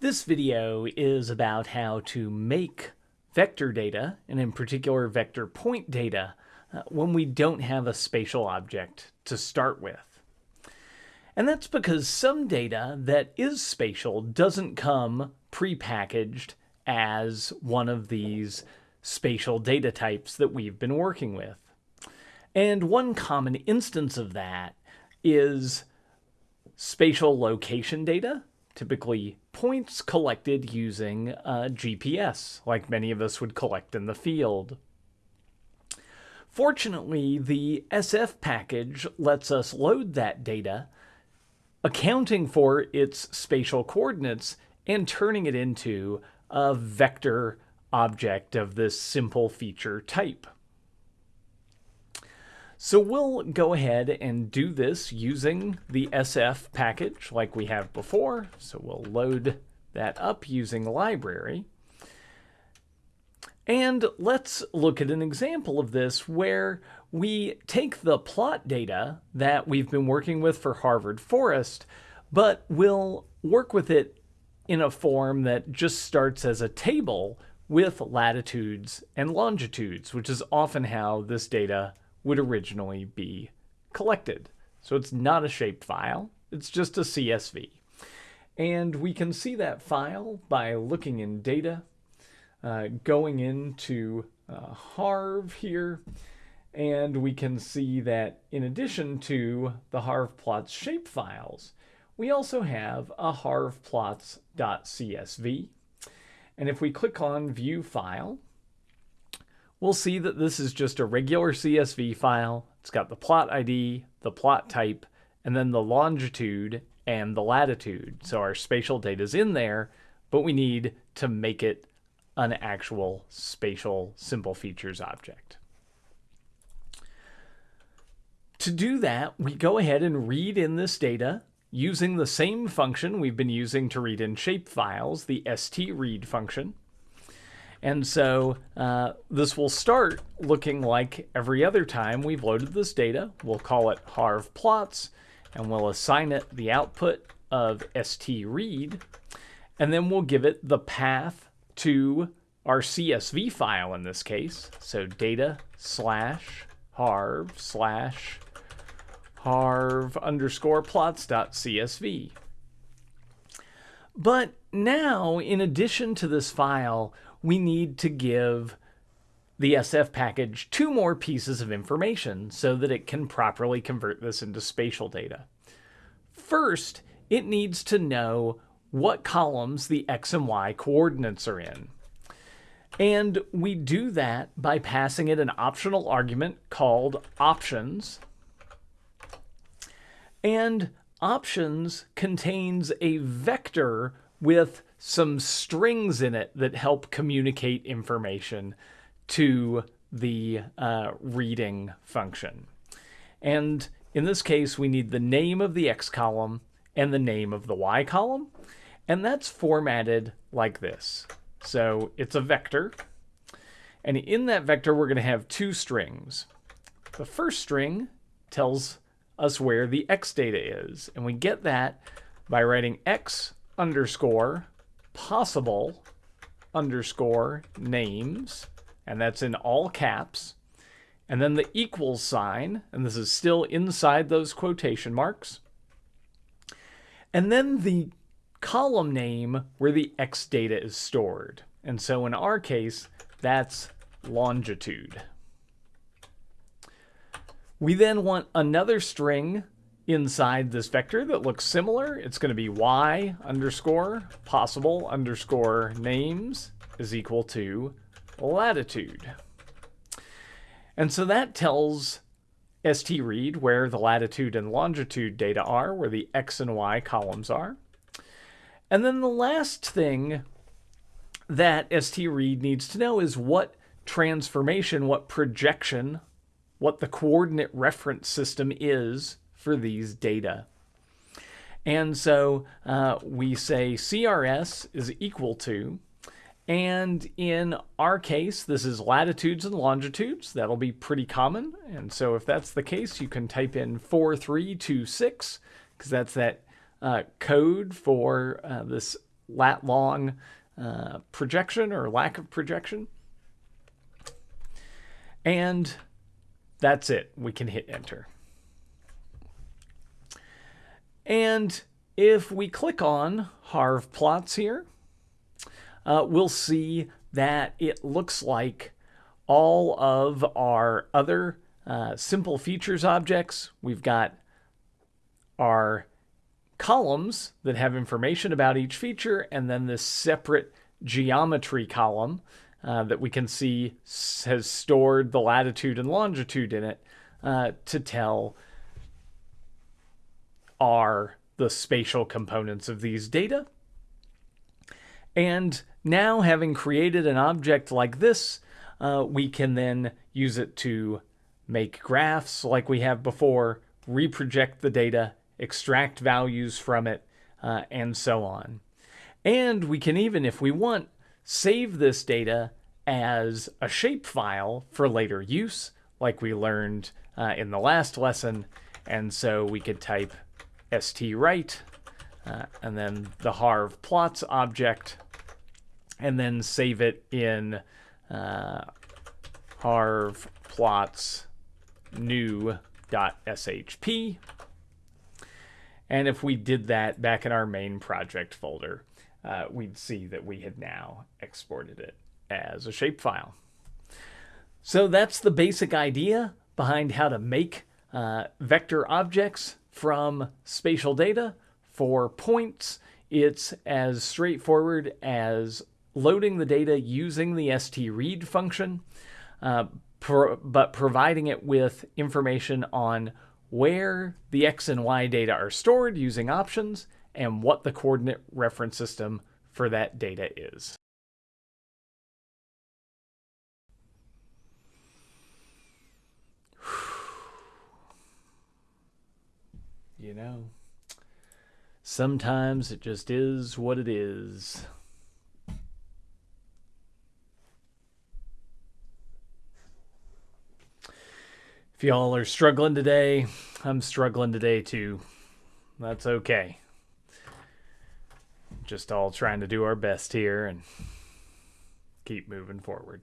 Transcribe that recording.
This video is about how to make vector data, and in particular vector point data, uh, when we don't have a spatial object to start with. And that's because some data that is spatial doesn't come prepackaged as one of these spatial data types that we've been working with. And one common instance of that is spatial location data typically points collected using uh, a GPS, like many of us would collect in the field. Fortunately, the SF package lets us load that data, accounting for its spatial coordinates and turning it into a vector object of this simple feature type. So we'll go ahead and do this using the SF package like we have before. So we'll load that up using library. And let's look at an example of this where we take the plot data that we've been working with for Harvard Forest, but we'll work with it in a form that just starts as a table with latitudes and longitudes, which is often how this data would originally be collected. So it's not a shaped file, it's just a CSV. And we can see that file by looking in data, uh, going into uh, Harv here, and we can see that in addition to the harvplots shape files, we also have a harvplots.csv. And if we click on View File, we'll see that this is just a regular CSV file. It's got the plot ID, the plot type, and then the longitude and the latitude. So our spatial data is in there, but we need to make it an actual spatial simple features object. To do that, we go ahead and read in this data using the same function we've been using to read in shapefiles, the st_read function. And so uh, this will start looking like every other time we've loaded this data. We'll call it harv plots, and we'll assign it the output of st_read, and then we'll give it the path to our CSV file in this case. So data slash harv slash harv underscore plots dot csv. But now, in addition to this file, we need to give the SF package two more pieces of information so that it can properly convert this into spatial data. First, it needs to know what columns the X and Y coordinates are in. And we do that by passing it an optional argument called options. And options contains a vector with some strings in it that help communicate information to the uh, reading function. And in this case, we need the name of the X column and the name of the Y column. And that's formatted like this. So it's a vector. And in that vector, we're going to have two strings. The first string tells us where the X data is. And we get that by writing X underscore possible underscore names, and that's in all caps, and then the equals sign, and this is still inside those quotation marks, and then the column name where the X data is stored. And so in our case, that's longitude. We then want another string inside this vector that looks similar. It's going to be y underscore possible underscore names is equal to latitude. And so that tells st_read where the latitude and longitude data are, where the x and y columns are. And then the last thing that st_read needs to know is what transformation, what projection, what the coordinate reference system is for these data. And so uh, we say CRS is equal to, and in our case, this is latitudes and longitudes. That'll be pretty common. And so if that's the case, you can type in 4326, because that's that uh, code for uh, this lat long uh, projection or lack of projection. And that's it. We can hit enter. And if we click on Harv plots here, uh, we'll see that it looks like all of our other uh, simple features objects. We've got our columns that have information about each feature, and then this separate geometry column uh, that we can see has stored the latitude and longitude in it uh, to tell are the spatial components of these data. And now having created an object like this, uh, we can then use it to make graphs like we have before, reproject the data, extract values from it, uh, and so on. And we can even, if we want, save this data as a shapefile for later use, like we learned uh, in the last lesson. And so we could type st_write, uh, and then the harv plots object, and then save it in uh, harv plots new.shp. And if we did that back in our main project folder, uh, we'd see that we had now exported it as a shapefile. So that's the basic idea behind how to make uh, vector objects from spatial data. For points, it's as straightforward as loading the data using the st_read function, uh, pro but providing it with information on where the x and y data are stored using options and what the coordinate reference system for that data is. You know, sometimes it just is what it is. If y'all are struggling today, I'm struggling today too. That's okay. Just all trying to do our best here and keep moving forward.